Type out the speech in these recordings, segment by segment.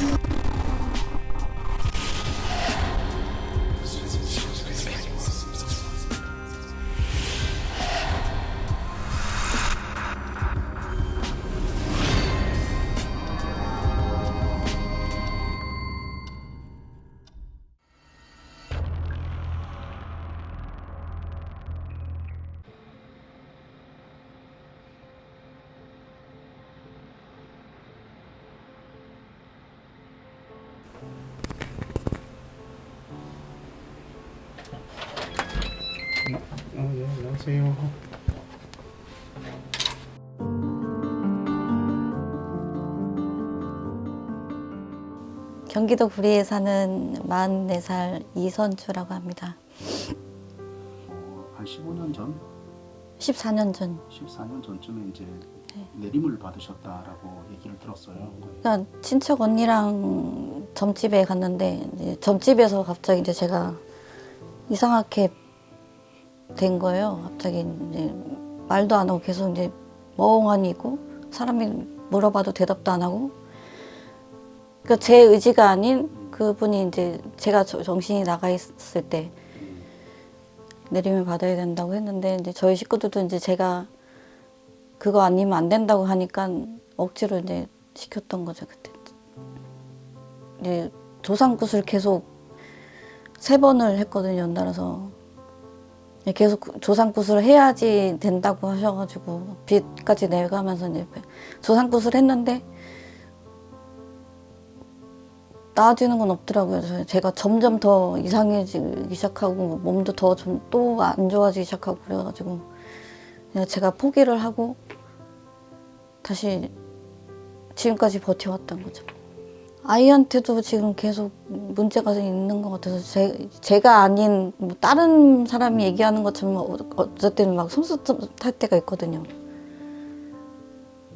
you 안녕하세요. 경기도 구리에 사는 44살 이선주라고 합니다. 어, 한 15년 전, 14년 전 14년 전쯤에 이제 네. 내림을 받으셨다라고 얘기를 들었어요. 그냥 친척 언니랑 점집에 갔는데 이제 점집에서 갑자기 이제 제가 이상하게 된 거예요. 갑자기 이제 말도 안 하고 계속 이제 멍하니 있고 사람이 물어봐도 대답도 안 하고 그러니까 제 의지가 아닌 그분이 이제 제가 저- 정신이 나가 있을 때 내림을 받아야 된다고 했는데 이제 저희 식구들도 이제 제가 그거 아니면 안 된다고 하니까 억지로 이제 시켰던 거죠 그때. 이제 조상굿을 계속 세 번을 했거든요 연달아서 예, 계속 그 조상굿을 해야지 된다고 하셔가지고 빚까지 내가면서 이제 조상굿을 했는데 나아지는 건 없더라고요. 제가 점점 더 이상해지기 시작하고 몸도 더 좀 또 안 좋아지기 시작하고 그래가지고 그냥 제가 포기를 하고 다시 지금까지 버텨왔던 거죠. 아이한테도 지금 계속 문제가 있는 것 같아서 제, 제가 아닌 뭐 다른 사람이 얘기하는 것처럼 어- 어쨌든 막 손수 탈 때가 있거든요.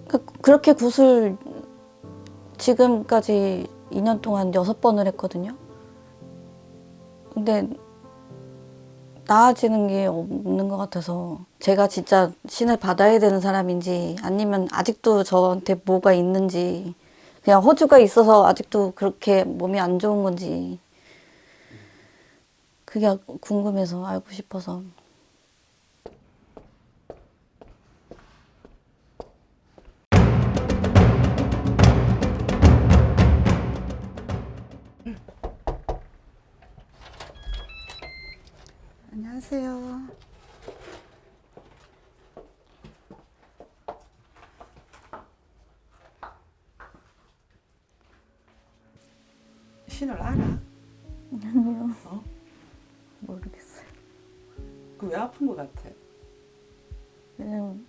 그- 그렇게 굿을 지금까지 2년 동안 여섯 번을 했거든요. 근데 나아지는 게 없는 것 같아서 제가 진짜 신을 받아야 되는 사람인지 아니면 아직도 저한테 뭐가 있는지 그냥 호주가 있어서 아직도 그렇게 몸이 안 좋은 건지 그게 궁금해서 알고 싶어서 신을 알아? 아니요 어? 모르겠어요. 그 왜 아픈 것 같아? 그냥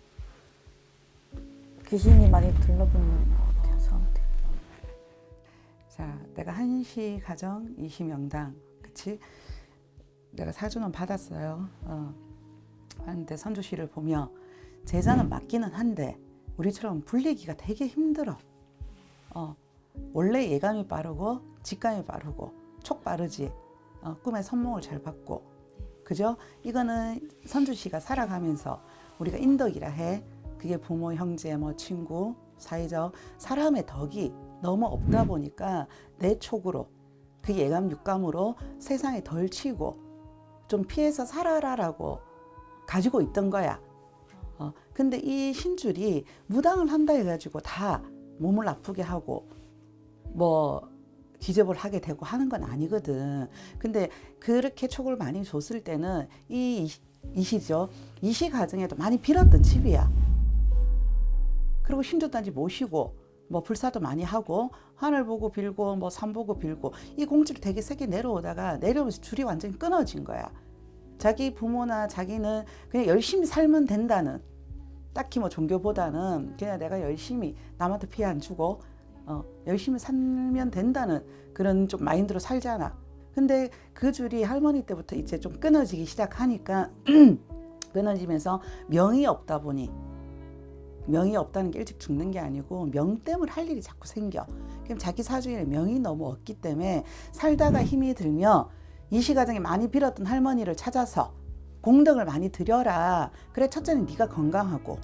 귀신이 많이 둘러붙는 것 같아요 저한테. 자, 내가 한시 가정 이시명당, 그치? 내가 사주는 받았어요. 어. 하는데 선주씨를 보며 제자는 맞기는 한데 우리처럼 불리기가 되게 힘들어. 어. 원래 예감이 빠르고 직감이 빠르고 촉 빠르지. 어, 꿈에 선몽을 잘 받고. 그죠? 이거는 선주 씨가 살아가면서 우리가 인덕이라 해. 그게 부모, 형제, 뭐 친구, 사회적 사람의 덕이 너무 없다 보니까 내 촉으로 그 예감 육감으로 세상에 덜 치고 좀 피해서 살아라라고 가지고 있던 거야. 어, 근데 이 신줄이 무당을 한다 해가지고 다 몸을 아프게 하고 뭐 기접을 하게 되고 하는 건 아니거든. 근데 그렇게 촉을 많이 줬을 때는 이 이시죠. 이시 가정에도 많이 빌었던 집이야. 그리고 신주단지 모시고 뭐 불사도 많이 하고 하늘 보고 빌고 뭐 산 보고 빌고 이 공지를 되게 세게 내려오다가 내려오면서 줄이 완전히 끊어진 거야. 자기 부모나 자기는 그냥 열심히 살면 된다는 딱히 뭐 종교보다는 그냥 내가 열심히 남한테 피해 안 주고 어, 열심히 살면 된다는 그런 좀 마인드로 살잖아. 근데 그 줄이 할머니 때부터 이제 좀 끊어지기 시작하니까 끊어지면서 명이 없다 보니 명이 없다는 게 일찍 죽는 게 아니고 명 때문에 할 일이 자꾸 생겨. 그럼 자기 사주에 명이 너무 없기 때문에 살다가 힘이 들며 이시가정에 많이 빌었던 할머니를 찾아서 공덕을 많이 드려라. 그래 첫째는 네가 건강하고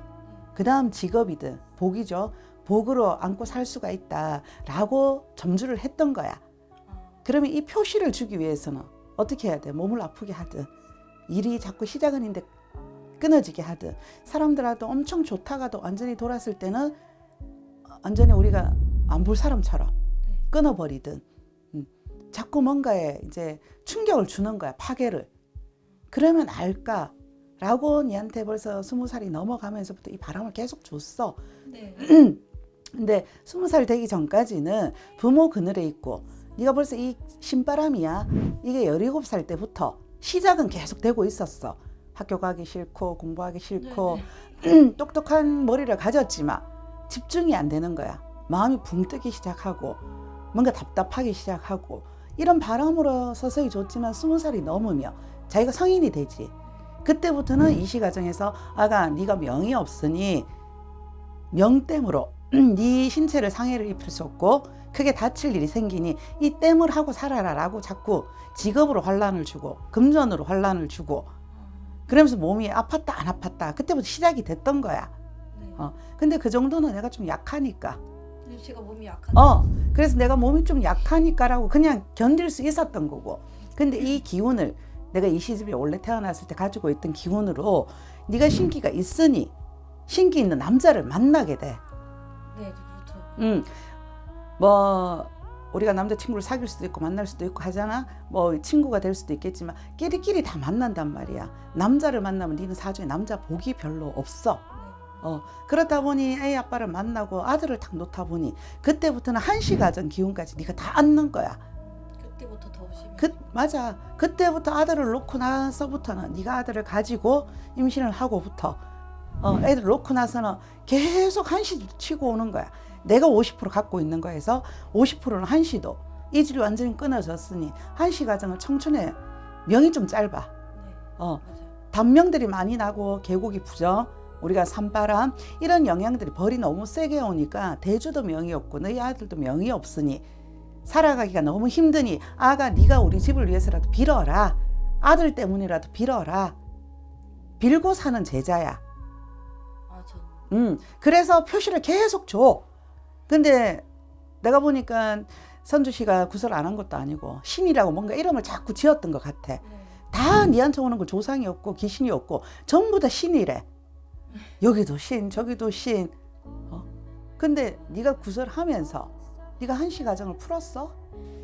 그 다음 직업이든 복이죠. 복으로 안고 살 수가 있다라고 점주를 했던 거야. 그러면 이 표시를 주기 위해서는 어떻게 해야 돼? 몸을 아프게 하든 일이 자꾸 시작은 인데 끊어지게 하든 사람들하고 엄청 좋다가도 완전히 돌았을 때는 완전히 우리가 안 볼 사람처럼 끊어버리든 음, 자꾸 뭔가에 이제 충격을 주는 거야 파괴를 그러면 알까 라고 니한테 벌써 스무 살이 넘어가면서부터 이 바람을 계속 줬어 네. 근데 스무 살 되기 전까지는 부모 그늘에 있고 네가 벌써 이 신바람이야. 이게 열일곱 살 때부터 시작은 계속 되고 있었어. 학교 가기 싫고 공부하기 싫고 똑똑한 머리를 가졌지만 집중이 안 되는 거야. 마음이 붕 뜨기 시작하고 뭔가 답답하기 시작하고 이런 바람으로 서서히 줬지만 스무 살이 넘으며 자기가 성인이 되지. 그때부터는 이 시가정에서 아가 네가 명이 없으니 명땜으로 네 신체를 상해를 입힐 수 없고 크게 다칠 일이 생기니 이 땜을 하고 살아라 라고 자꾸 직업으로 환란을 주고 금전으로 환란을 주고 그러면서 몸이 아팠다 안 아팠다 그때부터 시작이 됐던 거야. 어. 근데 그 정도는 내가 좀 약하니까. 제가 몸이 약한. 어. 그래서 내가 몸이 좀 약하니까 라고 그냥 견딜 수 있었던 거고. 근데 이 기운을 내가 이 시집에 원래 태어났을 때 가지고 있던 기운으로 네가 신기가 있으니 신기 있는 남자를 만나게 돼. 음. 뭐 우리가 남자 친구를 사귈 수도 있고 만날 수도 있고 하잖아. 뭐 친구가 될 수도 있겠지만 끼리끼리 다 만난단 말이야. 남자를 만나면 니는 사주에 남자 복이 별로 없어. 어 그렇다 보니 애 아빠를 만나고 아들을 딱 놓다 보니 그때부터는 한시 가정 기운까지 네가 다 앉는 거야. 그때부터 더 심해. 그 맞아. 그때부터 아들을 놓고 나서부터는 네가 아들을 가지고 임신을 하고부터 어, 애들 놓고 나서는 계속 한시 치고 오는 거야. 내가 50% 갖고 있는 거에서 50%는 한시도 이 질이 완전히 끊어졌으니 한시 가정은 청춘의 명이 좀 짧아. 네, 어. 단명들이 많이 나고 계곡이 부정 우리가 산바람 이런 영향들이 벌이 너무 세게 오니까 대주도 명이 없고 너희 아들도 명이 없으니 살아가기가 너무 힘드니 아가 네가 우리 집을 위해서라도 빌어라 아들 때문이라도 빌어라 빌고 사는 제자야 아, 저. 음 그래서 표시를 계속 줘 근데 내가 보니까 선주 씨가 구설 안 한 것도 아니고 신이라고 뭔가 이름을 자꾸 지었던 것 같아 네. 다 니한테 오는 거 조상이 없고 귀신이 없고 전부 다 신이래. 여기도 신, 저기도 신. 어? 근데 네가 구설하면서 네가 한시 가정을 풀었어?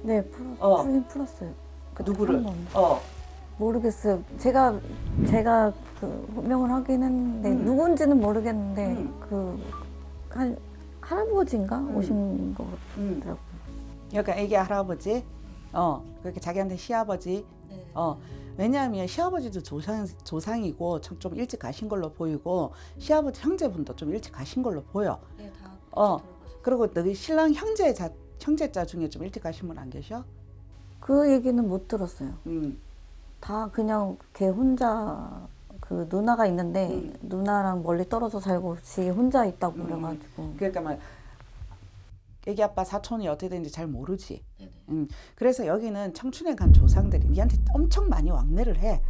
네, 풀, 어. 풀긴 풀었어요. 그 누구를? 어. 모르겠어요. 제가 제가 그 호명을 하긴 했는데 음. 누군지는 모르겠는데 음. 그한 할아버지인가 음. 오신 것 음. 같더라고요. 그러니까 애기 할아버지. 어. 그렇게 자기한테 시아버지. 네. 어. 왜냐하면 시아버지도 조상, 조상이고 좀, 좀 일찍 가신 걸로 보이고 시아버지 형제분도 좀 일찍 가신 걸로 보여. 네, 다 어. 그리고 너희 신랑 형제 자 형제자 중에 좀 일찍 가신 분 안 계셔? 그 얘기는 못 들었어요. 음. 다 그냥 걔 혼자 그 누나가 있는데 음. 누나랑 멀리 떨어져 살고 지 혼자 있다고 음. 그래가지고 그러니까 막 애기 아빠 사촌이 어떻게 되는지 잘 모르지. 네네. 음, 그래서 여기는 청춘에 간 조상들이 니한테 엄청 많이 왕래를 해.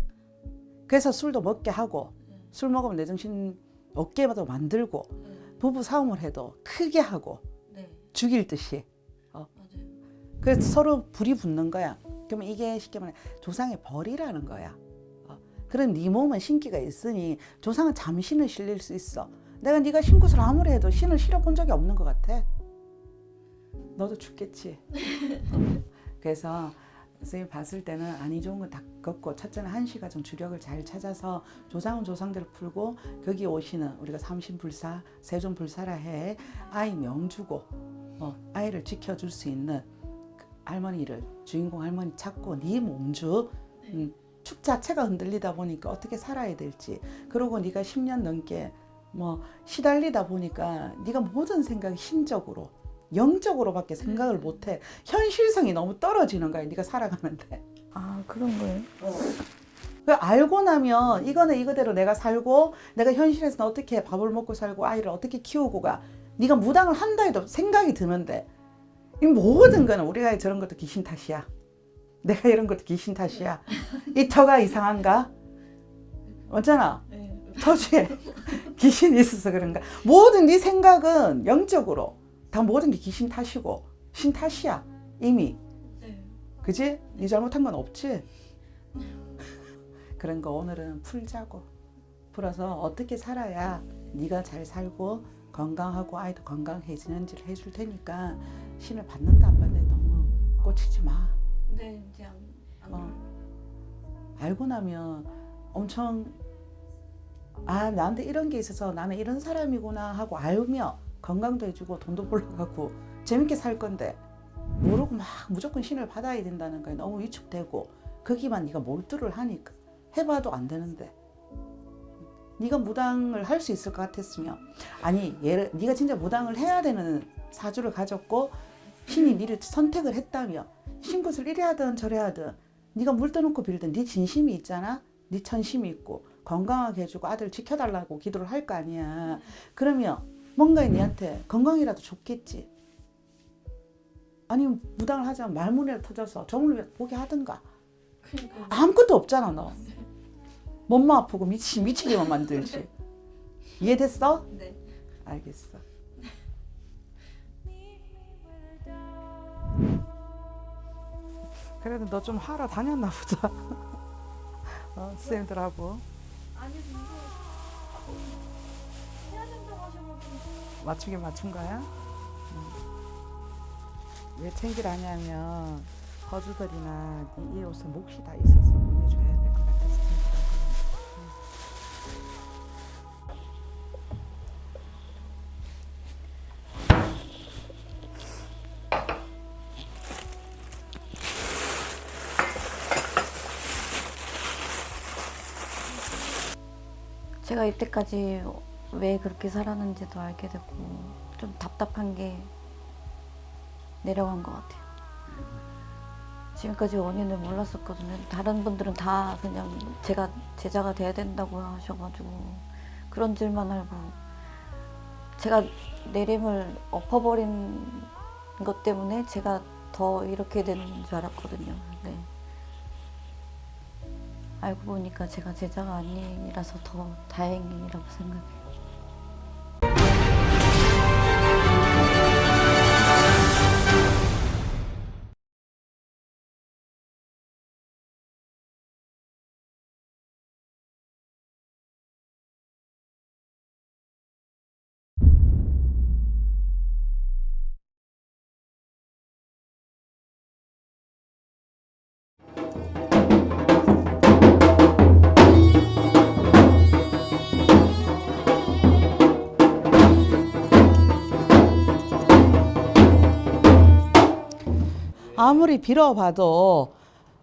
그래서 술도 먹게 하고 술 먹으면 내 정신 없게도 만들고 부부 싸움을 해도 크게 하고 네, 죽일 듯이. 맞아요. 그래서 서로 불이 붙는 거야. 그러면 이게 쉽게 말해 조상의 벌이라는 거야. 어. 그럼 네 몸은 신기가 있으니 조상은 잠신을 실릴 수 있어. 내가 네가 신굿을 아무리 해도 신을 실어본 적이 없는 것 같아. 너도 죽겠지. 어. 그래서 선생님 봤을 때는 아니 좋은 건 다 걷고 첫째는 한시가 좀 주력을 잘 찾아서 조상은 조상들을 풀고 거기 오시는 우리가 삼신불사 세존불사라 해 아이 명주고 어, 아이를 지켜줄 수 있는 그 할머니를 주인공 할머니 찾고 네 몸주 음, 축 자체가 흔들리다 보니까 어떻게 살아야 될지. 그러고 네가 10년 넘게 뭐 시달리다 보니까 네가 모든 생각이 신적으로 영적으로밖에 생각을 못해. 현실성이 너무 떨어지는 거야 네가 살아가는데. 아 그런 거예요? 그 알고 나면 이거는 이거대로 내가 살고 내가 현실에서는 어떻게 밥을 먹고 살고 아이를 어떻게 키우고 가? 네가 무당을 한다 해도 생각이 드는데. 이 모든 거는 우리가 저런 것도 귀신 탓이야 내가 이런 것도 귀신 탓이야 이 터가 이상한가? 어쩌나? 네, 터주에 귀신이 있어서 그런가 모든 네 생각은 영적으로 다 모든 게 귀신 탓이고 신 탓이야 이미 그지? 네 잘못한 건 없지? 그런 거 오늘은 풀자고 풀어서 어떻게 살아야 네가 잘 살고 건강하고 아이도 건강해지는지를 해줄 테니까 신을 받는다 안 받는다 너무 꽂히지 마 네, 이제 안, 안 어. 알고 나면 엄청 아 나한테 이런 게 있어서 나는 이런 사람이구나 하고 알며 건강도 해주고 돈도 벌러 가고 재밌게 살 건데 모르고 막 무조건 신을 받아야 된다는 거에 너무 위축되고 거기만 네가 몰두를 하니까 해봐도 안 되는데 네가 무당을 할 수 있을 것 같았으면 아니 얘를 네가 진짜 무당을 해야 되는 사주를 가졌고 신이 니를 선택을 했다며 신굿을 이래 하든 저래 하든 네가 물 떠놓고 빌든 네 진심이 있잖아. 네 천심이 있고 건강하게 해주고 아들 지켜달라고 기도를 할 거 아니야. 그러면 뭔가 니한테 건강이라도 좋겠지. 아니면 무당을 하자면 말문이라도 터져서 점을 보게 하든가. 그러니까. 아무것도 없잖아 너. 몸만 아프고 미치, 미치게만 만들지. 이해됐어? 네. 알겠어 그래도 너 좀 하러 다녔나 보다 어, 쌤들하고 맞추게 맞춘 거야? 응. 왜 챙기라냐면 거주들이나 이 옷에 몫이 다 있어서 보내줘야 제가 이때까지 왜 그렇게 살았는지도 알게 되고 좀 답답한 게 내려간 것 같아요. 지금까지 원인을 몰랐었거든요. 다른 분들은 다 그냥 제가 제자가 돼야 된다고 하셔가지고 그런 줄만 알고 제가 내림을 엎어버린 것 때문에 제가 더 이렇게 되는 줄 알았거든요. 네. 알고 보니까 제가 제자가 아니라서 더 다행이라고 생각해요. 아무리 빌어봐도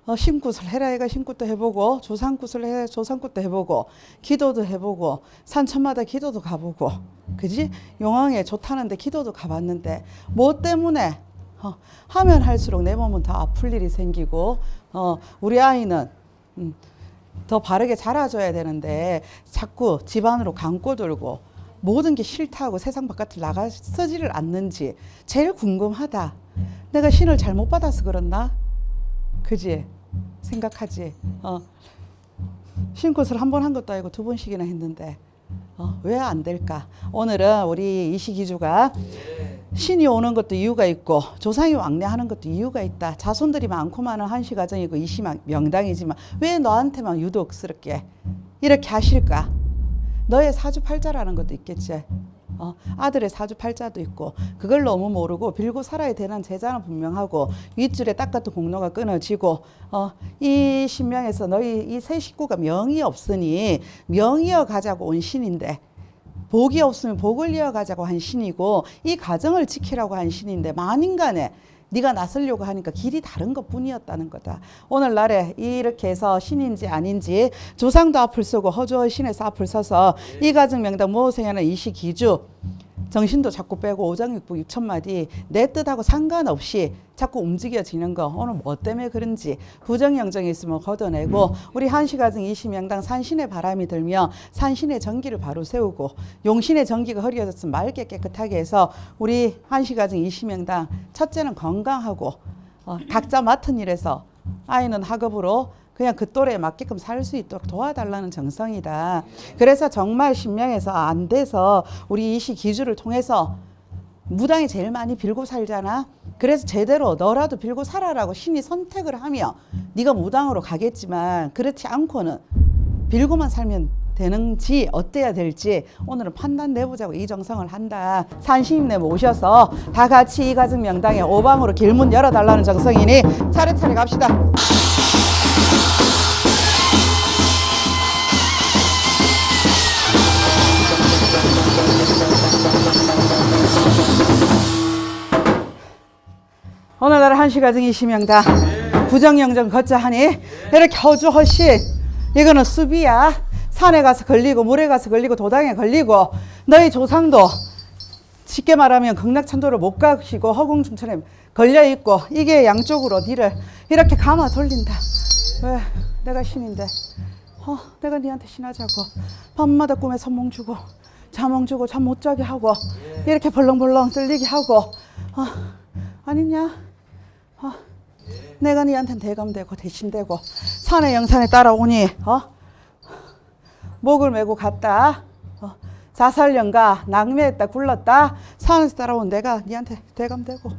어, 신굿을 해라 해가 신굿도 해보고 조상굿을 해 조상굿도 해보고 기도도 해보고 산천마다 기도도 가보고 그지 용왕에 좋다는데 기도도 가봤는데 뭐 때문에 어, 하면 할수록 내 몸은 더 아플 일이 생기고 어, 우리 아이는 음, 더 바르게 자라줘야 되는데 자꾸 집안으로 감고 들고 모든 게 싫다고 세상 바깥을 나가서지를 않는지 제일 궁금하다. 내가 신을 잘못 받아서 그렇나? 그지? 생각하지? 어. 신굿을 한 번 한 것도 아니고 두 번씩이나 했는데 어, 왜 안 될까? 오늘은 우리 이시기주가 신이 오는 것도 이유가 있고 조상이 왕래하는 것도 이유가 있다. 자손들이 많고 많은 한시 가정이고 이시 명당이지만 왜 너한테만 유독스럽게 이렇게 하실까? 너의 사주팔자라는 것도 있겠지. 어, 아들의 사주팔자도 있고 그걸 너무 모르고 빌고 살아야 되는 제자는 분명하고 윗줄에 딱 같은 공로가 끊어지고 어, 이 신명에서 너희 이 세 식구가 명이 없으니 명이어 가자고 온 신인데 복이 없으면 복을 이어가자고 한 신이고 이 가정을 지키라고 한 신인데 만인간에 네가 나서려고 하니까 길이 다른 것 뿐이었다는 거다. 오늘날에 이렇게 해서 신인지 아닌지 조상도 앞을 서고 허주의 신에서 앞을 서서 이 가정 명당 모호생에는 이시 기주 정신도 자꾸 빼고 오장육부 육천마디 내 뜻하고 상관없이 자꾸 움직여지는 거. 오늘 뭐 때문에 그런지 부정영정이 있으면 걷어내고 우리 한시가정 이시명당 산신의 바람이 들며 산신의 전기를 바로 세우고 용신의 전기가 흐려졌으면 맑게 깨끗하게 해서 우리 한시가정 이시명당 첫째는 건강하고 어, 각자 맡은 일에서 아이는 학업으로 그냥 그 또래에 맞게끔 살 수 있도록 도와달라는 정성이다. 그래서 정말 신명해서 안 돼서 우리 이시 기주를 통해서 무당이 제일 많이 빌고 살잖아. 그래서 제대로 너라도 빌고 살아라고 신이 선택을 하며 네가 무당으로 가겠지만 그렇지 않고는 빌고만 살면 되는지 어때야 될지 오늘은 판단 내보자고 이 정성을 한다. 산신임내 모셔서 다 같이 이 가정 명당에 오방으로 길문 열어달라는 정성이니 차례차례 갑시다. 오늘날 한시가정 이시명 다. 부정영정 걷자 하니 이렇게 허주허신 이거는 수비야. 산에 가서 걸리고 물에 가서 걸리고 도당에 걸리고 너희 조상도 쉽게 말하면 극락천도를 못 가시고 허공중천에 걸려있고 이게 양쪽으로 니를 이렇게 감아 돌린다. 왜 내가 신인데. 어, 내가 니한테 신하자고. 밤마다 꿈에 선몽 주고 자몽 주고 잠 못 자게 하고 이렇게 벌렁벌렁 떨리게 하고 어, 아니냐 어, 내가 니한테 대감되고 대신되고 산의 영산에 따라오니 어? 목을 메고 갔다. 어, 자살령가 낭매했다 굴렀다. 산에서 따라온 내가 니한테 대감되고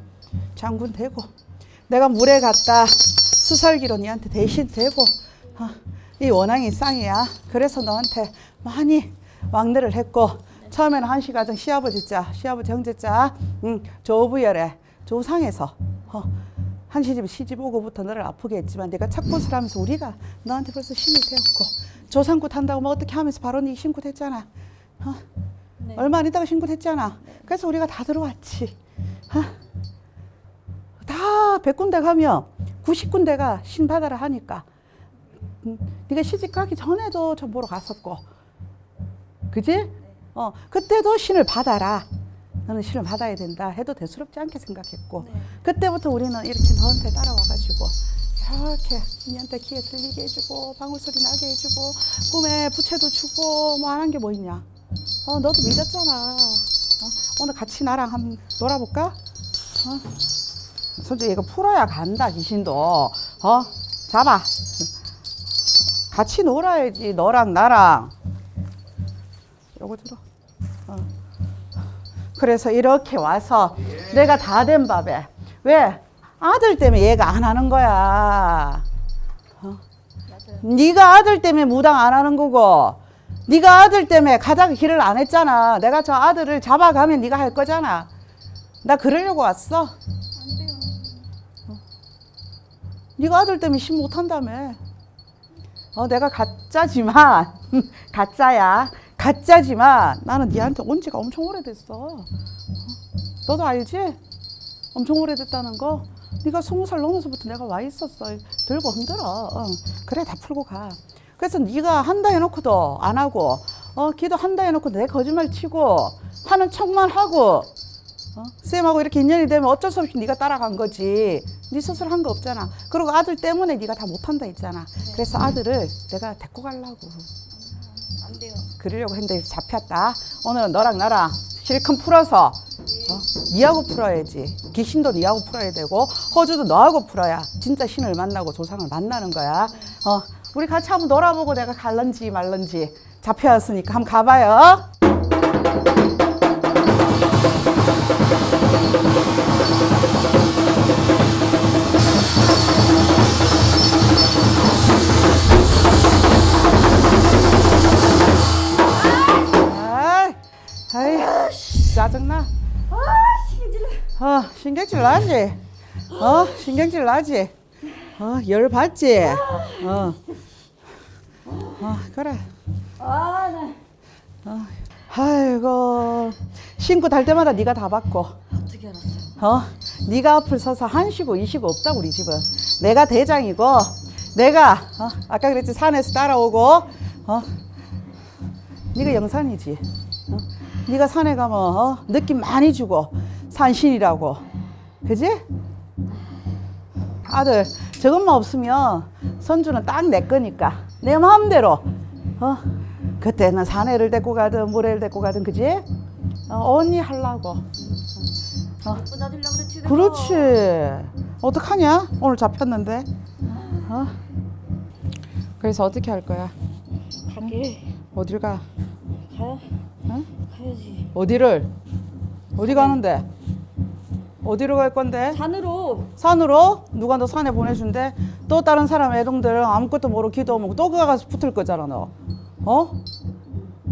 장군 되고 내가 물에 갔다. 수살기로 니한테 대신 되고 어, 이 원앙이 쌍이야. 그래서 너한테 많이 왕래를 했고 처음에는 한시가정 시아버지 자 시아버지 형제자 음, 조부열에 조상에서 어, 한 시집 시집 오고부터 너를 아프게 했지만 내가 착붙을 하면서 우리가 너한테 벌써 신이 되었고 조상굿 한다고 뭐 어떻게 하면서 바로 네 신굿 했잖아. 어? 얼마 안 있다가 신굿 했잖아. 그래서 우리가 다 들어왔지. 어? 다 100군데 가면 90군데가 신 받아라 하니까 음, 네가 시집 가기 전에도 저 보러 갔었고. 그지? 어, 그때도 신을 받아라 너는 신을 받아야 된다 해도 대수롭지 않게 생각했고 그때부터 우리는 이렇게 너한테 따라와가지고 이렇게 니한테 귀에 들리게 해주고 방울소리 나게 해주고 꿈에 부채도 주고 뭐 안 한 게 뭐 있냐? 어, 너도 믿었잖아. 어, 오늘 같이 나랑 한번 놀아볼까? 어? 솔직히 이거 풀어야 간다 귀신도. 어? 잡아. 같이 놀아야지 너랑 나랑. 요거 들어 어. 그래서 이렇게 와서 내가 다 된 밥에 왜 아들 때문에 얘가 안 하는 거야 어? 네가 아들 때문에 무당 안 하는 거고 네가 아들 때문에 가다가 길을 안 했잖아 내가 저 아들을 잡아가면 네가 할 거잖아 나 그러려고 왔어 네가 아들 때문에 신 못한다며. 어, 내가 가짜지만 가짜야. 가짜지만 나는 네한테 온 지가 엄청 오래됐어. 어? 너도 알지? 엄청 오래됐다는 거. 네가 스무 살 넘어서부터 내가 와 있었어. 들고 흔들어. 어. 그래 다 풀고 가. 그래서 네가 한다 해놓고도 안 하고, 어 기도 한다 해놓고 내 거짓말 치고 하는 척만 하고, 어? 쌤하고 이렇게 인연이 되면 어쩔 수 없이 네가 따라간 거지. 네 스스로 한 거 없잖아. 그리고 아들 때문에 네가 다 못한다 했잖아. 그래서 아들을 내가 데리고 가려고. 그러려고 했는데 잡혔다. 오늘은 너랑 나랑 실컷 풀어서 어? 니하고 풀어야지. 귀신도 니하고 풀어야 되고 호주도 너하고 풀어야 진짜 신을 만나고 조상을 만나는 거야. 어, 우리 같이 한번 놀아보고 내가 갈런지 말런지 잡혀왔으니까 한번 가봐요. 짜증나. 어, 신경질 나지? 어, 신경질 나지? 어, 열 받지? 어, 어, 그래. 아, 네. 어, 아이고, 신고 달 때마다 네가 다 받고, 어떻게 알았어요? 어, 네가 앞을 서서 한시고 이시고 없다 우리 집은. 내가 대장이고, 내가 어, 아까 그랬지 산에서 따라오고, 어, 네가 영산이지. 어? 네가 산에 가면 어? 느낌 많이 주고 산신이라고, 그지? 아들 저것만 없으면 선주는 딱 내 거니까 내 마음대로 어 그때는 사내를 데리고 가든 모래를 데리고 가든 그지? 어, 언니 하려고 어. 그렇지 어떡하냐 오늘 잡혔는데 어? 그래서 어떻게 할 거야? 가게 어딜 가? 가야 응? 가야지. 어디를? 어디 가는데? 어디로 갈 건데? 산으로 산으로? 누가 너 산에 보내준대? 또 다른 사람 애동들 아무것도 모르고 기도하면 또 그가 가서 붙을 거잖아 너. 어?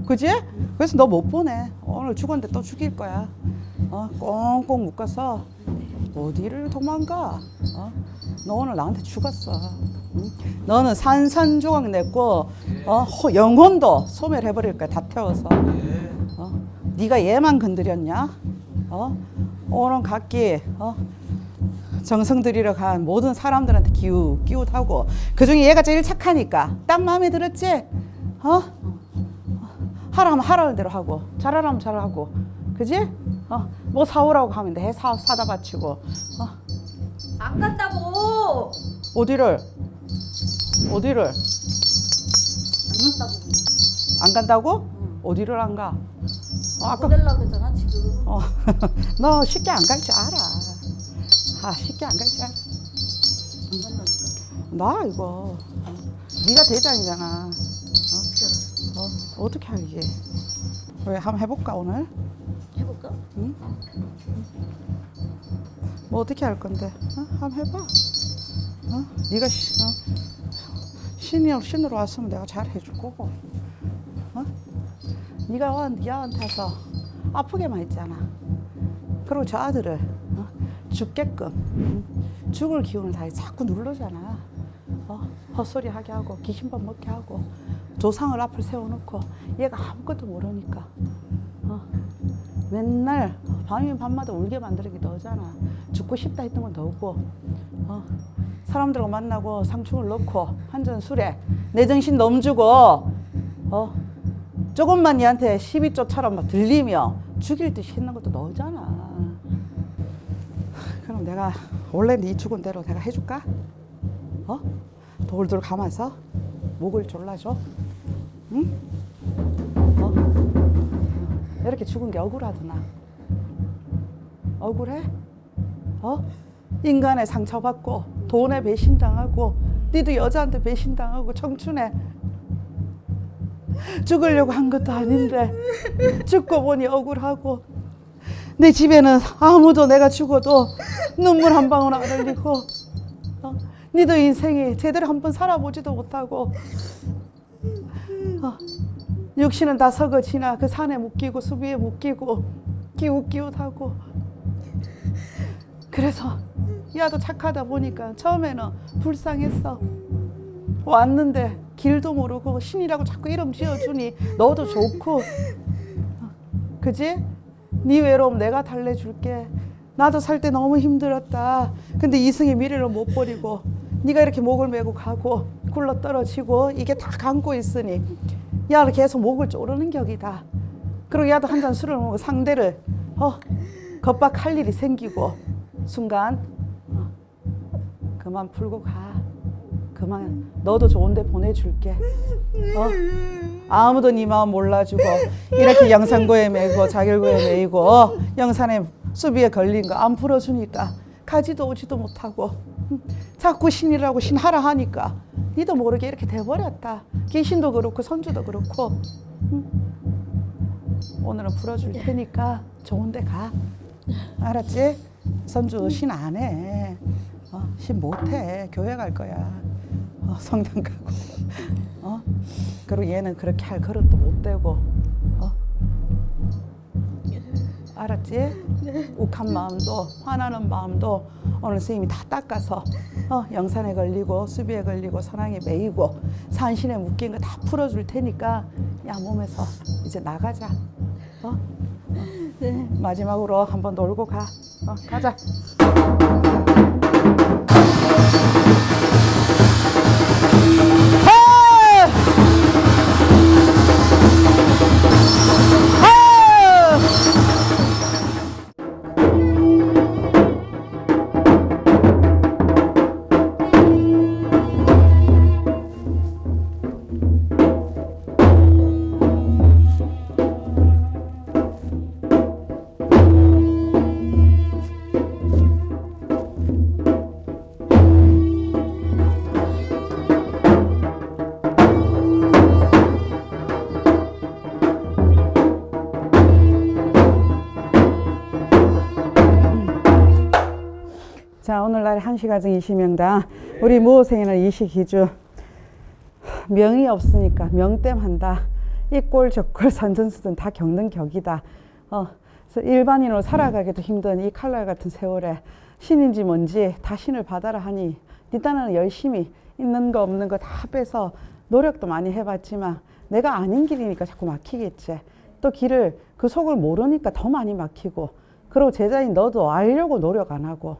그지? 그래서 너 못 보내. 오늘 죽었는데 또 죽일 거야. 어? 꽁꽁 묶어서 어디를 도망가? 어? 너 오늘 나한테 죽었어. 응? 너는 산산조각 냈고 어? 호- 영혼도 소멸해버릴 거야. 다 태워서. 어? 네가 얘만 건드렸냐? 어? 오늘 각기 어? 정성 들이러 간 모든 사람들한테 기웃 기웃하고 그 중에 얘가 제일 착하니까 딱 마음에 들었지? 어? 하라면 하라는 대로 하고 잘하라면 잘하고 그지? 어? 뭐 사오라고 하면 내 사, 사다 바치고 어? 안 간다고. 어디를? 어디를? 안 간다고. 안 간다고? 어디를 안 가? 어, 아까 보낼라 그러잖아 지금. 어, 너 쉽게 안 갈 줄 알아. 아, 쉽게 안 갈 줄 알아. 안 간다니까. 나 이거 어, 네가 대장이잖아. 알았어? 어, 어떻게 알게? 왜 한번 해볼까 오늘? 해볼까? 응? 뭐 어떻게 할 건데? 어? 한번 해봐. 어? 네가 시, 어? 신이 신으로 왔으면 내가 잘 해줄 거고. 어? 네가 와 야한테서 아프게만 했잖아. 그리고 저 아들을 어? 죽게끔 응? 죽을 기운을 다 자꾸 누르잖아. 어? 헛소리 하게 하고 귀신밥 먹게 하고 조상을 앞을 세워놓고 얘가 아무것도 모르니까 어? 맨날 밤이면 밤마다 울게 만들기 너잖아. 죽고 싶다 했던 건 너고 어? 사람들과 만나고 상충을 넣고 한잔 술에 내 정신 넘주고 어? 조금만 얘한테 시비 쫓처럼 막 들리며 죽일 듯이 했는 것도 너잖아. 그럼 내가 원래 네 죽은 대로 내가 해줄까? 어? 돌돌 감아서 목을 졸라줘. 응? 어? 이렇게 죽은 게 억울하더나. 억울해? 어? 인간에 상처받고 돈에 배신당하고 니도 여자한테 배신당하고 청춘에 죽으려고 한 것도 아닌데 죽고 보니 억울하고 내 집에는 아무도 내가 죽어도 눈물 한 방울 안 흘리고 어? 니도 인생이 제대로 한 번 살아보지도 못하고 어? 육신은 다 썩어지나 그 산에 묶이고 수비에 묶이고 기웃기웃하고 그래서 야도 착하다 보니까 처음에는 불쌍했어 왔는데 길도 모르고 신이라고 자꾸 이름 지어주니 너도 좋고. 어, 그지? 네 외로움 내가 달래줄게. 나도 살 때 너무 힘들었다. 근데 이승의 미래를 못 버리고 네가 이렇게 목을 메고 가고 굴러 떨어지고 이게 다 감고 있으니 야를 계속 목을 조르는 격이다. 그리고 야도 한 잔 술을 먹고 상대를 어 겁박할 일이 생기고 순간 어, 그만 풀고 가 그만. 너도 좋은데 보내줄게. 어? 아무도 네 마음 몰라주고 이렇게 영산고에 매고 자결고에 매이고 어, 영산에 수비에 걸린 거 안 풀어주니까 가지도 오지도 못하고. 음, 자꾸 신이라고 신하라 하니까 니도 모르게 이렇게 돼버렸다. 귀신도 그렇고 선주도 그렇고. 음. 오늘은 풀어줄 테니까 좋은 데 가. 알았지? 선주 신 안 해. 어, 신 못해. 교회 갈 거야. 어, 성당 가고. 어? 그리고 얘는 그렇게 할 그릇도 못 되고. 어? 알았지? 욱한 마음도 화나는 마음도 오늘 선생님이 다 닦아서 어, 영산에 걸리고 수비에 걸리고 선왕에 매이고 산신에 묶인 거 다 풀어줄 테니까 야 몸에서 이제 나가자. 어? 네. 마지막으로 한번 놀고 가. 어, 가자. 하! 자, 오늘날 한시가정 20명당 우리 무호생이는 이시기주 명이 없으니까 명땜한다. 이 꼴 저꼴 산전수전 다 겪는 격이다. 어, 그래서 일반인으로 살아가기도 힘든 이 칼날 같은 세월에 신인지 뭔지 다 신을 받아라 하니 네 딴에는 열심히 있는 거 없는 거 다 빼서 노력도 많이 해봤지만 내가 아닌 길이니까 자꾸 막히겠지. 또 길을 그 속을 모르니까 더 많이 막히고 그리고 제자인 너도 알려고 노력 안 하고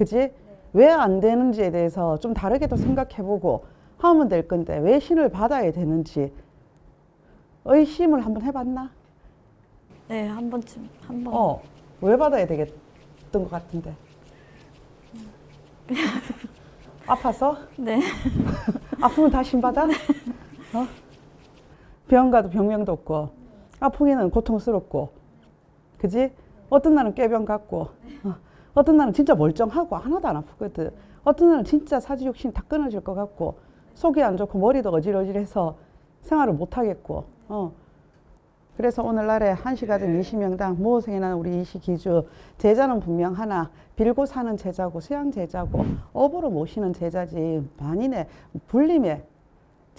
그지? 왜 안 되는지에 대해서 좀 다르게도 생각해보고 하면 될 건데 왜 신을 받아야 되는지 의심을 한번 해봤나? 네, 한 번쯤 한 번. 어, 왜 받아야 되겠던 것 같은데? 아파서? 네. 아프면 다 신받아? 어? 병 가도 병명도 없고 아프기는 고통스럽고 그지? 어떤 날은 꾀병 같고 어. 어떤 날은 진짜 멀쩡하고 하나도 안 아프거든. 어떤 날은 진짜 사지 욕심 다 끊어질 것 같고 속이 안 좋고 머리도 어질어질해서 생활을 못 하겠고 어. 그래서 오늘날에 한시가정 20명당 모호생이 나는 우리 이시 기주 제자는 분명 하나 빌고 사는 제자고 수양 제자고 업으로 모시는 제자지. 만인의 불림의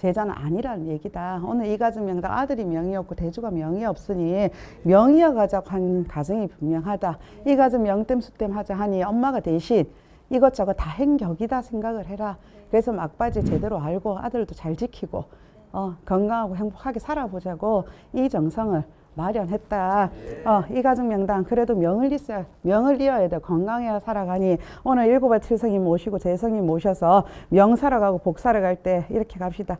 제자는 아니라는 얘기다. 오늘 이 가정 명당 아들이 명이 없고 대주가 명이 없으니 명이어 가자고 한 가정이 분명하다. 이 가정 명땜 수땜 하자 하니 엄마가 대신 이것저것 다 행격이다 생각을 해라. 그래서 막바지 제대로 알고 아들도 잘 지키고 어, 건강하고 행복하게 살아보자고 이 정성을 마련했다. 어, 이 가정 명당 그래도 명을 있어야 명을 이어야 돼 건강해야 살아가니 오늘 일곱알 칠성님 모시고 재성님 모셔서 명 살아가고 복 살아갈 때 이렇게 갑시다.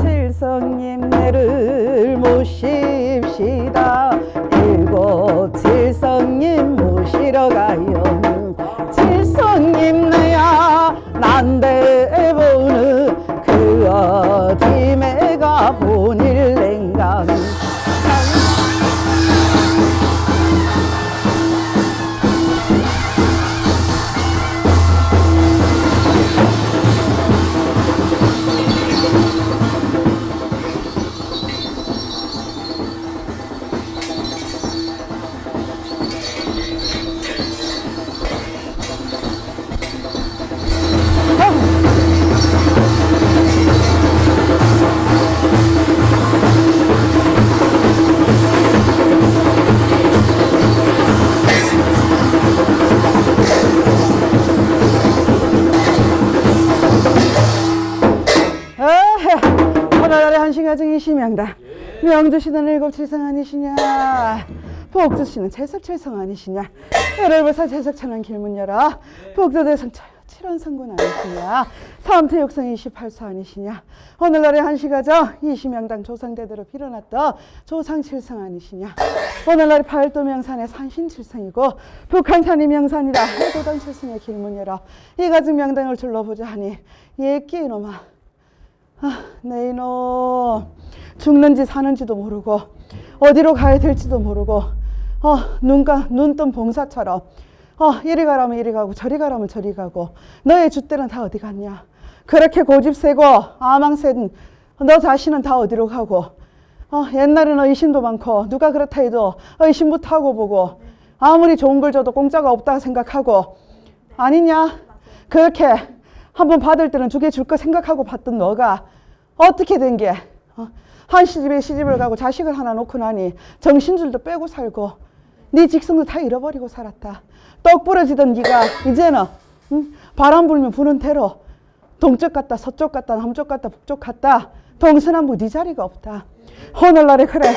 칠성님 내를 모십시다. 일곱 칠성님 모시러 가요. 칠성님 내야 난데 보는 그 어디에 가 본일 가정 이시명다. 명주시는 일곱 칠성 아니시냐? 복주시는 채석 칠성 아니시냐? 열흘불사 채석 천안 길문 열어. 복도대성 칠원성군 아니시냐? 삼태육성 28소 아니시냐? 오늘날의 한시가정 이시명당 조상대대로 빌어놨던 조상칠성 아니시냐? 오늘날의 팔도명산의 산신칠성이고 북한산이 명산이라 해도당 칠성의 길문 열어. 이 가정 명당을 둘러보자 하니 예끼 이놈아 아, 내 이놈 죽는지 사는지도 모르고 어디로 가야 될지도 모르고 어, 눈가 눈뜬 봉사처럼 어, 이리 가라면 이리 가고 저리 가라면 저리 가고 너의 줏대는 다 어디 갔냐? 그렇게 고집 세고 아망센 너 자신은 다 어디로 가고 어, 옛날에는 의심도 많고 누가 그렇다 해도 의심부터 하고 보고 아무리 좋은 걸 줘도 공짜가 없다 생각하고 아니냐? 그렇게 한번 받을 때는 두 개 줄 거 생각하고 받던 너가 어떻게 된 게? 어? 한 시집에 시집을 가고 자식을 하나 놓고 나니 정신줄도 빼고 살고 네 직성도 다 잃어버리고 살았다. 떡 부러지던 네가 이제는 응? 바람 불면 부는 대로 동쪽 갔다 서쪽 갔다 남쪽 갔다 북쪽 갔다 동서남북 네 자리가 없다. 오늘날에 그래.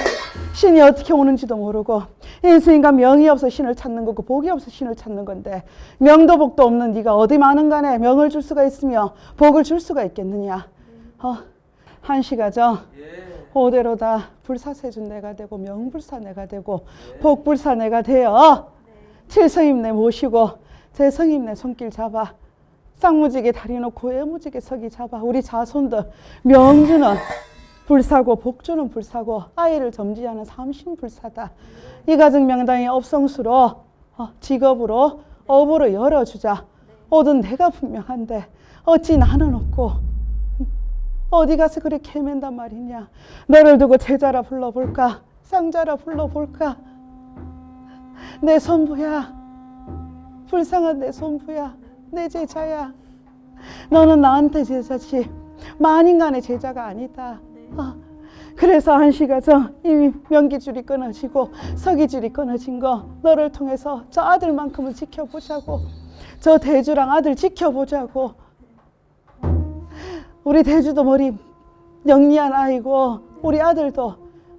신이 어떻게 오는지도 모르고 인수인간 명이 없어 신을 찾는 거고 복이 없어 신을 찾는 건데 명도 복도 없는 네가 어디 많은 간에 명을 줄 수가 있으며 복을 줄 수가 있겠느냐? 어, 한시가정 오대로다 불사세준 내가 되고 명불사 내가 되고 복불사 내가 되어. 칠성임 내 모시고 재성임 내 손길 잡아 쌍무지게 다리 놓고 애무지게 서기 잡아 우리 자손들 명주는 불사고 복주는 불사고 아이를 점지하는 삼신불사다. 이 가정 명당이 업성수로 어, 직업으로 업으로 열어주자. 오든 내가 분명한데 어찌 나는 없고 어디 가서 그렇게 헤맨단 말이냐. 너를 두고 제자라 불러볼까? 쌍자라 불러볼까? 내 선부야 불쌍한 내 손부야 내 제자야. 너는 나한테 제자지. 만인간의 제자가 아니다. 어. 그래서 한시가 전 이미 명기줄이 끊어지고 서기줄이 끊어진 거 너를 통해서 저 아들만큼은 지켜보자고 저 대주랑 아들 지켜보자고. 우리 대주도 머리 영리한 아이고 우리 아들도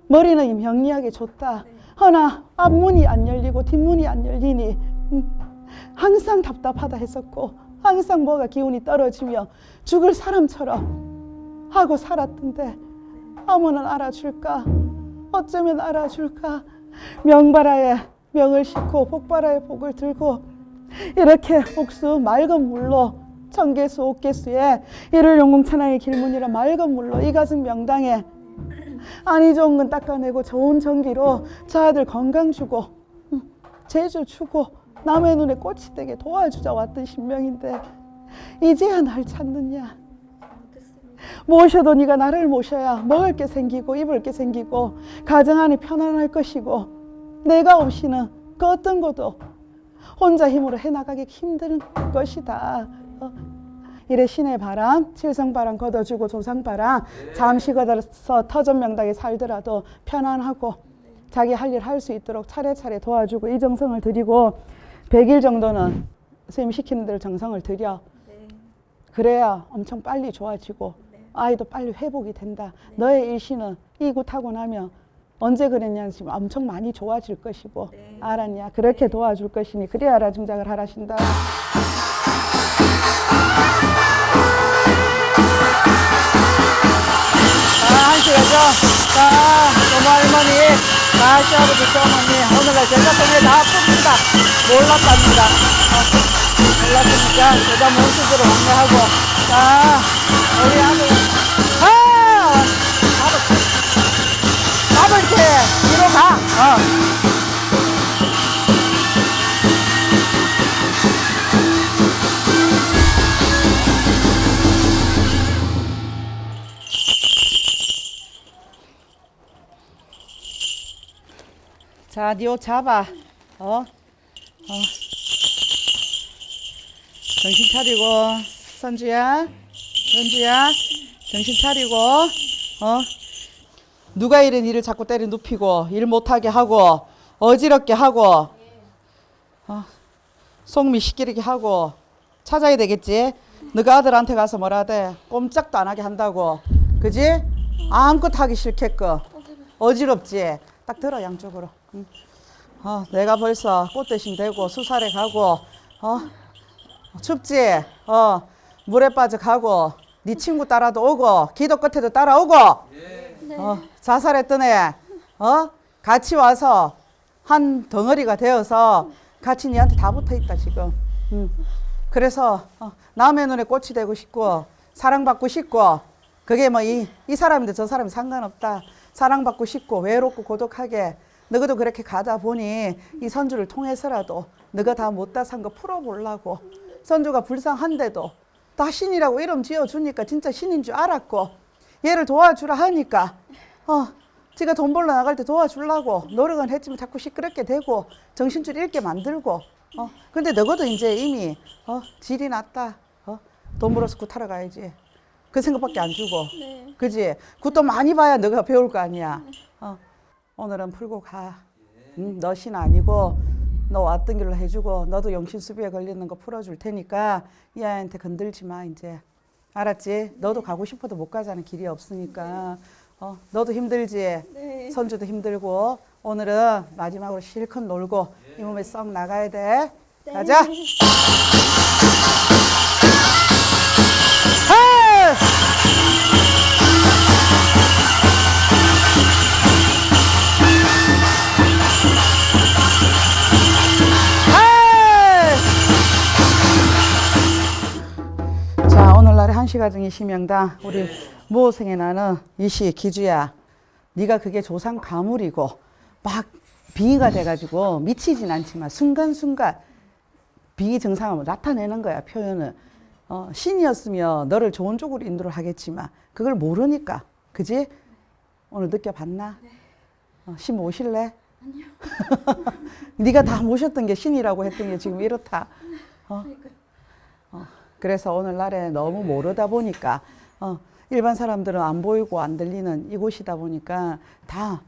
머리는 영리하게 줬다. 허나 앞문이 안 열리고 뒷문이 안 열리니 음, 항상 답답하다 했었고 항상 뭐가 기운이 떨어지며 죽을 사람처럼 하고 살았던데 아무는 알아줄까? 어쩌면 알아줄까? 명바라에 명을 싣고 복바라에 복을 들고 이렇게 옥수 맑은 물로 청개수 옥개수에 이를 용궁천하의 길문이라 맑은 물로 이 가슴 명당에 아니 좋은 건 닦아내고 좋은 전기로 저 아들 건강 주고 음, 제주 주고 남의 눈에 꽃이 되게 도와주자 왔던 신명인데 이제야 날 찾느냐 모셔도 네가 나를 모셔야 먹을 게 생기고 입을 게 생기고 가정 안이 편안할 것이고 내가 없이는 그 어떤 것도 혼자 힘으로 해나가기 힘든 것이다. 어. 이래 신의 바람, 칠성바람 걷어주고 조상바람 잠시 걷어서 터전명당에 살더라도 편안하고 자기 할 일 할 수 있도록 차례차례 도와주고 이 정성을 드리고 100일 정도는 선생님 시키는 대로 정성을 들여. 그래야 엄청 빨리 좋아지고 아이도 빨리 회복이 된다. 너의 일시는 이곳하고 나면 언제 그랬냐 지금 엄청 많이 좋아질 것이고 알았냐? 그렇게 도와줄 것이니 그래야 알아 증작을 하라신다. 자, 한시 가죠. 자, 고모 할머니, 자, 시아버지, 시어머니, 오늘날 제자통에 다 풉니다. 몰랐답니다. 어, 몰랐으니까 제자 모습으로 안내하고, 자, 우리 아들, 아! 밥을, 밥을 이렇게 뒤로 가. 어. 자, 니옷 잡아. 어? 어. 정신 차리고, 선주야. 선주야. 정신 차리고, 어? 누가 이런 일을 자꾸 때려 눕히고, 일 못하게 하고, 어지럽게 하고, 어? 속미 시키게 하고, 찾아야 되겠지? 너가 아들한테 가서 뭐라 돼? 꼼짝도 안 하게 한다고. 그지? 아무것도 하기 싫겠고. 어지럽지? 딱 들어, 양쪽으로. 응. 어, 내가 벌써 꽃 대신 되고, 수살에 가고, 어? 춥지? 어, 물에 빠져 가고, 네 친구 따라도 오고, 기도 끝에도 따라오고, 어, 자살했던 애, 어? 같이 와서 한 덩어리가 되어서 같이 니한테 다 붙어 있다, 지금. 응. 그래서 어, 남의 눈에 꽃이 되고 싶고, 사랑받고 싶고, 그게 뭐 이 이 사람인데 저 사람이 상관없다. 사랑받고 싶고 외롭고 고독하게 너희도 그렇게 가다 보니 이 선주를 통해서라도 너가 다 못다 산 거 풀어보려고 선주가 불쌍한데도 다 신이라고 이름 지어주니까 진짜 신인 줄 알았고 얘를 도와주라 하니까 어 지가 돈 벌러 나갈 때 도와주려고 노력은 했지만 자꾸 시끄럽게 되고 정신줄 잃게 만들고 어 근데 너희도 이제 이미 어 질이 났다 어돈 벌어서 굿하러 가야지 그 생각밖에 안 주고 그지? 그것도 많이 봐야 너가 배울 거 아니야. 어. 오늘은 풀고 가. 응, 너신 아니고 너 왔던 길로 해주고 너도 영신수비에 걸리는 거 풀어줄 테니까 이 아이한테 건들지 마 이제. 알았지? 너도 가고 싶어도 못 가자는 길이 없으니까. 어, 너도 힘들지? 선주도 힘들고 오늘은 마지막으로 실컷 놀고 이 몸에 썩 나가야 돼. 가자. 한시가정 이시명당 우리 무호생에 나는 이시 기주야. 네가 그게 조상 가물이고 막 빙의가 돼가지고 미치진 않지만 순간순간 빙의 증상을 나타내는 거야 표현을. 어, 신이었으면 너를 좋은 쪽으로 인도를 하겠지만 그걸 모르니까. 그지? 오늘 느껴봤나? 어, 신 모실래? 아니요. 네가 다 모셨던 게 신이라고 했던 게 지금 이렇다. 어? 어, 그래서 오늘날에 너무 모르다 보니까 어, 일반 사람들은 안 보이고 안 들리는 이곳이다 보니까 다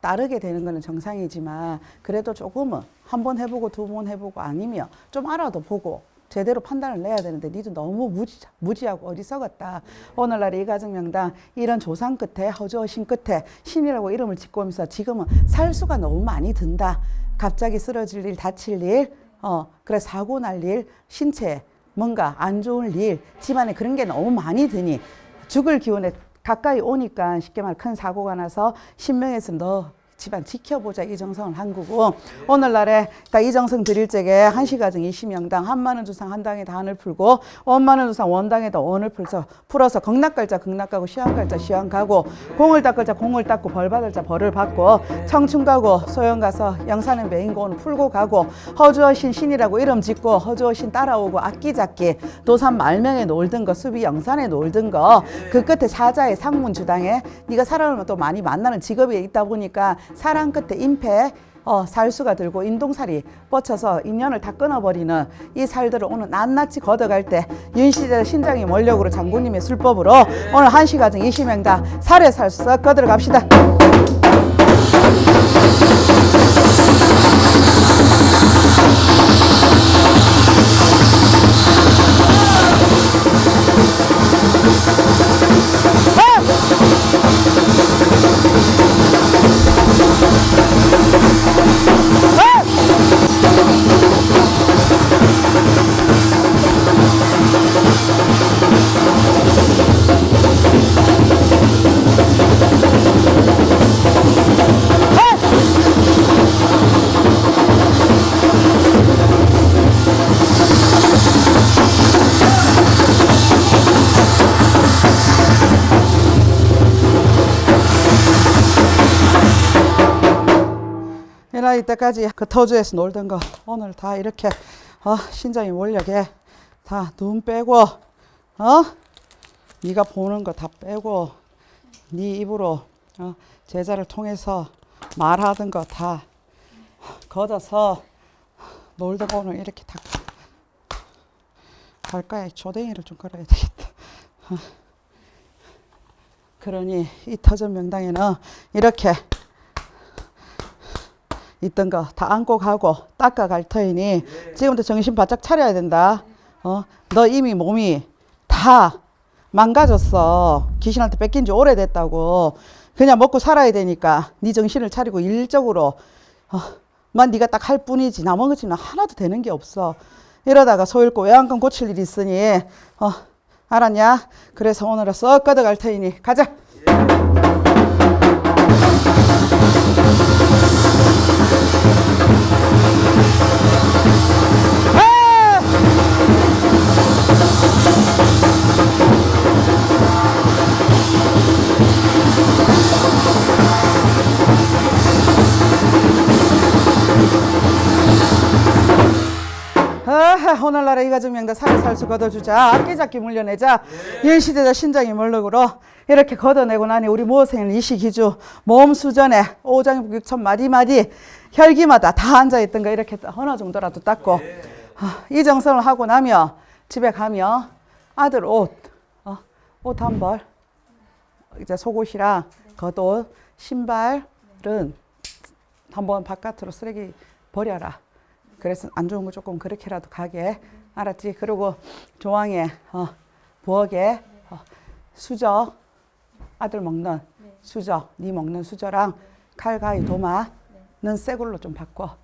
따르게 되는 거는 정상이지만 그래도 조금은 한 번 해보고 두 번 해보고 아니면 좀 알아도 보고 제대로 판단을 내야 되는데 니도 너무 무지, 무지하고 어리석었다. 오늘날 이 가정명당 이런 조상 끝에 허주어신 끝에 신이라고 이름을 짓고 오면서 지금은 살 수가 너무 많이 든다. 갑자기 쓰러질 일, 다칠 일, 어, 그래 사고 날 일, 신체 뭔가 안 좋은 일, 집안에 그런 게 너무 많이 드니 죽을 기운에 가까이 오니까 쉽게 말 큰 사고가 나서 신명에서 너 집안 지켜보자 이 정성을 한 거고 오늘날에 그러니까 이정성 드릴 적에 한시가정 이시명당 한만원 주상 한 당에 단을 풀고 원만원 주상 원당에다 원을 풀서 풀어서 극락갈자 극락가고 시한갈자 시한가고 공을 닦을 자 공을 닦고 벌 받을 자 벌을 받고 청춘 가고 소영 가서 영산의 메인고는 풀고 가고 허주어신 신이라고 이름 짓고 허주어신 따라오고 악기잡기 도산 말명에 놀던 거 수비 영산에 놀던 거 그 끝에 사자의 상문 주당에 네가 사람을 또 많이 만나는 직업이 있다 보니까 사람 끝에 임패 어, 살수가 들고 인동살이 뻗쳐서 인연을 다 끊어버리는 이 살들을 오늘 낱낱이 걷어갈 때 윤시대 신장이 원력으로 장군님의 술법으로 오늘 한시가정 이시명다 살에 살수 썩 걷어 갑시다. 이 이 때까지 그 터주에서 놀던 거 오늘 다 이렇게 어, 신장이 원력에 다 눈 빼고 어 네가 보는 거 다 빼고 네 입으로 어, 제자를 통해서 말하던 거 다 걷어서 놀던 거 오늘 이렇게 다 갈까에 조댕이를 좀 걸어야 되겠다. 어. 그러니 이 터전 명당에는 이렇게 있던 거 다 안고 가고 닦아 갈 터이니 지금부터 정신 바짝 차려야 된다. 어, 너 이미 몸이 다 망가졌어. 귀신한테 뺏긴 지 오래됐다고. 그냥 먹고 살아야 되니까 네 정신을 차리고 일적으로 어, 만 네가 딱 할 뿐이지 나머지는 하나도 되는 게 없어. 이러다가 소 잃고 외양간 고칠 일이 있으니 어, 알았냐? 그래서 오늘은 썩 걷어갈 터이니 가자. 아하, 오늘날의 이 가정 명다 살을 살수 걷어주자. 악기잡기 물려내자. 일시대자 신장이 몰락으로 이렇게 걷어내고 나니 우리 모생은 이시기주 몸 수전에 오장육천 마디마디 혈기마다 다 앉아있던 거 이렇게 어느 정도라도 닦고 아, 이 정성을 하고 나면 집에 가면 아들 옷, 어, 옷한 벌, 이제 속옷이랑 겉옷, 신발은 한번 바깥으로 쓰레기 버려라. 그래서 안 좋은 거 조금 그렇게라도 가게 알았지? 그리고 조항에 어, 부엌에 어, 수저 아들 먹는 수저 네 먹는 수저랑 칼 가위 도마는 새 걸로 좀 바꿔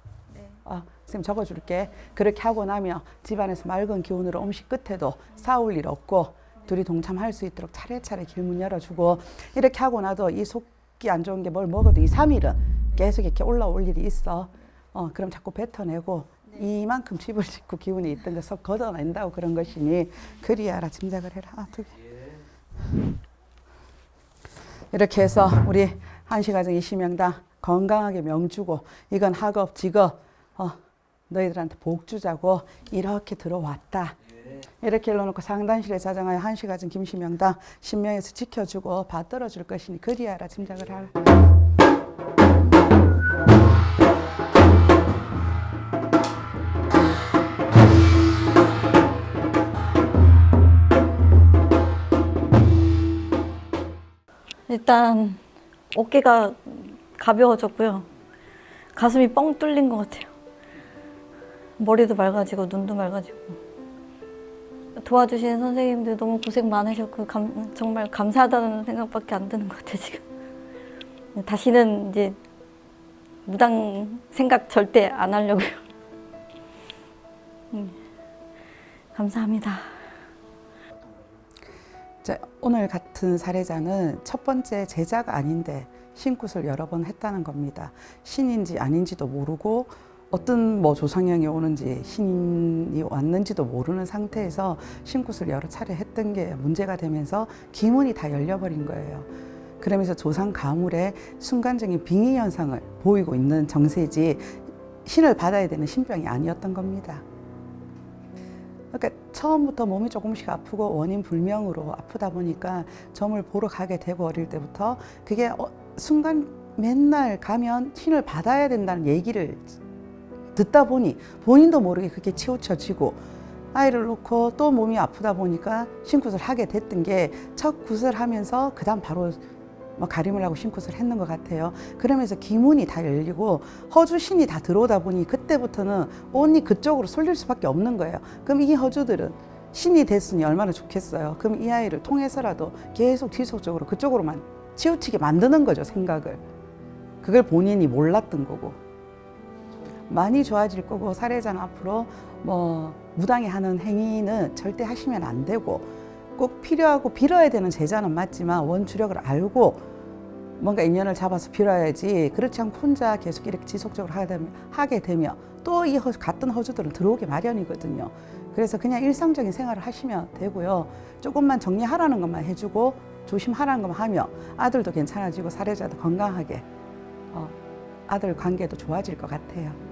어, 선생님 적어줄게 그렇게 하고 나면 집안에서 맑은 기운으로 음식 끝에도 싸울 일 없고 둘이 동참할 수 있도록 차례차례 길문 열어주고 이렇게 하고 나도 이 속이 안 좋은 게 뭘 먹어도 이 3일은 계속 이렇게 올라올 일이 있어. 어, 그럼 자꾸 뱉어내고 이만큼 집을 짓고 기운이 있던 것을 걷어낸다고 그런 것이니 그리 알아 짐작을 해라. 아, 두 개. 이렇게 해서 우리 한시가정 이시명당 건강하게 명주고 이건 학업 직업 어, 너희들한테 복 주자고 이렇게 들어왔다 이렇게 일러놓고 상단실에 자정하여 한시 가진 김시명당 신명에서 지켜주고 받들어 줄 것이니 그리하라 짐작을 하라. 일단 어깨가 가벼워졌고요. 가슴이 뻥 뚫린 것 같아요. 머리도 맑아지고 눈도 맑아지고. 도와주신 선생님들 너무 고생 많으셨고 감- 정말 감사하다는 생각밖에 안 드는 것 같아요 지금. 다시는 이제 무당 생각 절대 안 하려고요. 음, 감사합니다. 자, 오늘 같은 사례자는 첫 번째 제자가 아닌데 신굿을 여러 번 했다는 겁니다. 신인지 아닌지도 모르고 어떤 뭐 조상형이 오는지 신이 왔는지도 모르는 상태에서 신굿을 여러 차례 했던 게 문제가 되면서 기문이 다 열려버린 거예요. 그러면서 조상 가물에 순간적인 빙의 현상을 보이고 있는 정세지 신을 받아야 되는 신병이 아니었던 겁니다. 그러니까 처음부터 몸이 조금씩 아프고 원인 불명으로 아프다 보니까 점을 보러 가게 되고 어릴 때부터 그게 어, 순간 맨날 가면 신을 받아야 된다는 얘기를 듣다 보니 본인도 모르게 그게 치우쳐지고 아이를 놓고 또 몸이 아프다 보니까 신굿을 하게 됐던 게 첫 굿을 하면서 그 다음 바로 뭐 가림을 하고 신굿을 했는 것 같아요. 그러면서 기문이 다 열리고 허주 신이 다 들어오다 보니 그때부터는 온이 그쪽으로 쏠릴 수밖에 없는 거예요. 그럼 이 허주들은 신이 됐으니 얼마나 좋겠어요. 그럼 이 아이를 통해서라도 계속 지속적으로 그쪽으로만 치우치게 만드는 거죠, 생각을. 그걸 본인이 몰랐던 거고. 많이 좋아질 거고 사례자는 앞으로 뭐 무당이 하는 행위는 절대 하시면 안 되고 꼭 필요하고 빌어야 되는 제자는 맞지만 원주력을 알고 뭔가 인연을 잡아서 빌어야지 그렇지 않고 혼자 계속 이렇게 지속적으로 하게 되면, 또 이 같은 허주들은 들어오기 마련이거든요. 그래서 그냥 일상적인 생활을 하시면 되고요. 조금만 정리하라는 것만 해주고 조심하라는 것만 하면 아들도 괜찮아지고 사례자도 건강하게 어, 아들 관계도 좋아질 것 같아요.